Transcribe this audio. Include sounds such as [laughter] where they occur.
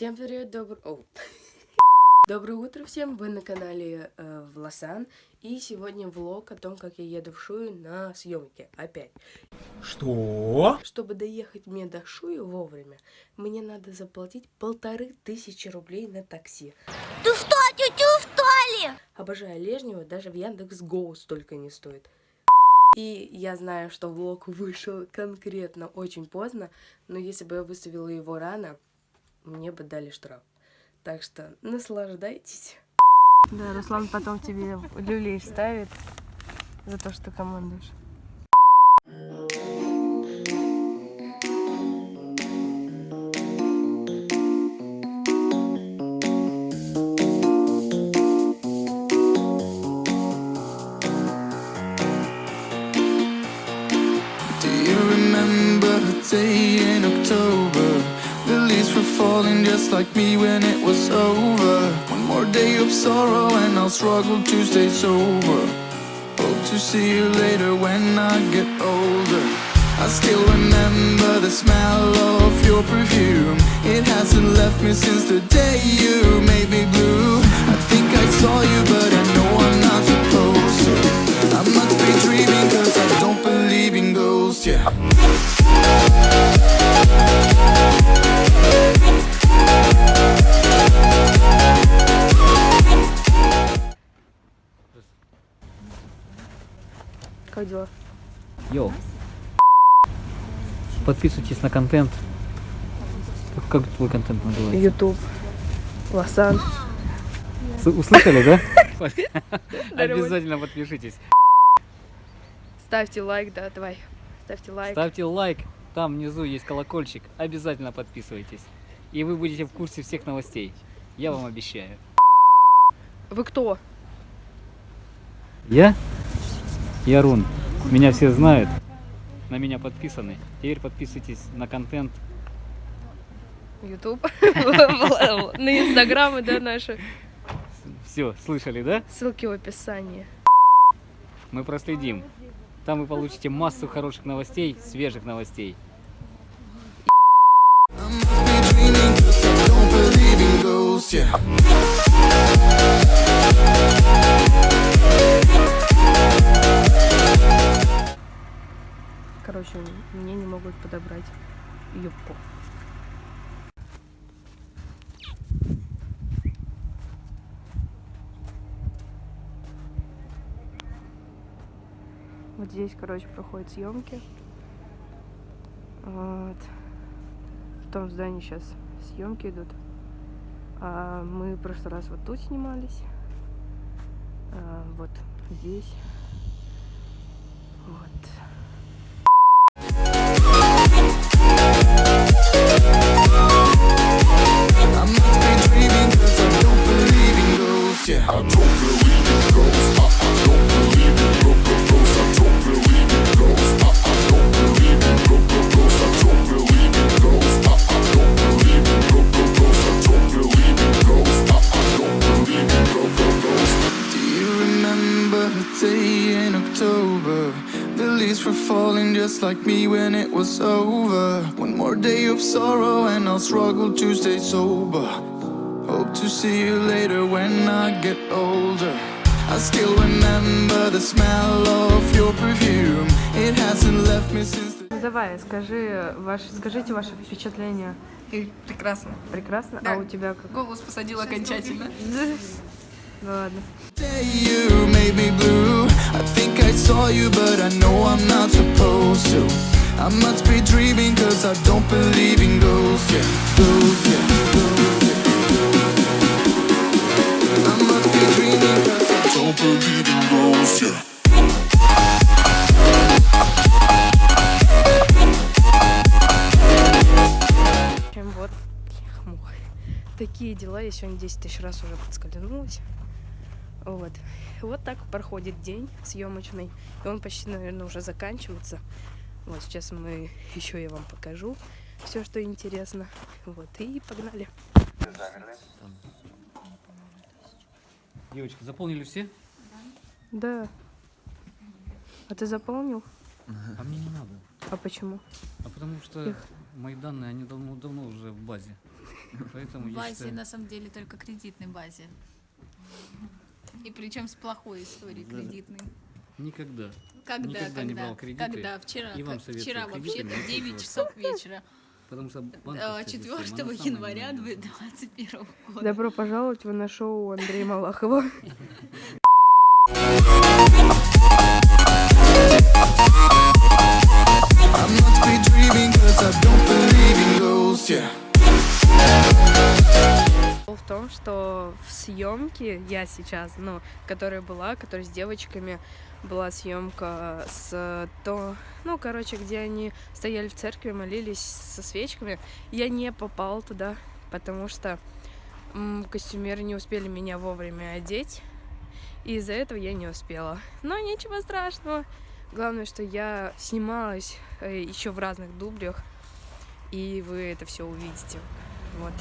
Всем привет, добр... О. [laughs] Доброе утро всем, вы на канале э, Власан, и сегодня влог о том, как я еду в Шую на съемки опять. Что? Чтобы доехать мне до Шуи вовремя, мне надо заплатить полторы тысячи рублей на такси. Ты что, тетю что ли? Обожаю Лежнева, даже в Яндекс Гоу столько не стоит. И я знаю, что влог вышел конкретно очень поздно, но если бы я выставила его рано, мне бы дали штраф. Так что наслаждайтесь. Да, Руслан потом тебе люлей ставит за то, что командуешь. Do you remember a day in October? Falling just like me when it was over. One more day of sorrow and I'll struggle to stay sober. Hope to see you later when I get older. I still remember the smell of your perfume. It hasn't left me since the day you made me blue. I think I saw you, but Как дела? Йоу. Подписывайтесь на контент. Как твой контент называется? Ютуб. Лосан. Услышали, да? [laughs] Обязательно подпишитесь. Ставьте лайк, да, давай. Ставьте лайк. Ставьте лайк. Там внизу есть колокольчик. Обязательно подписывайтесь. И вы будете в курсе всех новостей. Я вам обещаю. Вы кто? Я? Ярун. Меня все знают. На меня подписаны. Теперь подписывайтесь на контент. Ютуб. [laughs] На инстаграмы, да, наши. Все, слышали, да? Ссылки в описании. Мы проследим. Там вы получите массу хороших новостей, свежих новостей. I могут подобрать юбку. Вот здесь, короче, проходят съемки. Вот. В том здании сейчас съемки идут. А мы в прошлый раз вот тут снимались. А, вот здесь. Вот. day in October? The leaves were falling just like me when it was over. One more day of sorrow and I'll struggle to stay sober. Hope to see you later when I get older. I still remember the smell of your perfume. It hasn't left me since the Давай, скажи, ваш, скажите ваше впечатление. И прекрасно. Прекрасно? Да. А у тебя как? Голос посадил окончательно. [laughs] Ну ладно. day you made me blue. I think I saw you, but I know I'm not supposed to. I must be dreaming, cause I don't believe in ghosts, yeah. Ghosts, yeah. Ghosts, yeah. I must be dreaming, cause I don't believe in ghosts, yeah. В общем, вот мух. такие дела. Я сегодня 10 тысяч раз уже подскользнулась. Вот. Вот так проходит день съемочный. И он почти, наверное, уже заканчивается. Вот сейчас мы еще я вам покажу все, что интересно. Вот, и погнали. Девочки, заполнили все? Да. А ты заполнил? А мне не надо. А почему? А потому что Их. мои данные, они давно, давно уже в базе. [laughs] Поэтому я базе, считаю... на самом деле, только кредитной базе. И причем с плохой историей Да. кредитной. Никогда. Когда, Никогда не когда? брал кредиты. Когда? Вчера. И вам советую Вчера вообще-то не 9 пользоваться. часов вечера. Потому что э, банковская 4 система, она самая января ненадежная. 2021 года. Добро пожаловать в наше шоу Андрея Малахова. [laughs] съемке я сейчас, ну, которая была, которая с девочками, была съемка с то, ну, короче, где они стояли в церкви, молились со свечками. Я не попала туда, потому что костюмеры не успели меня вовремя одеть, и из-за этого я не успела. Но ничего страшного. Главное, что я снималась еще в разных дублях, и вы это все увидите. Вот.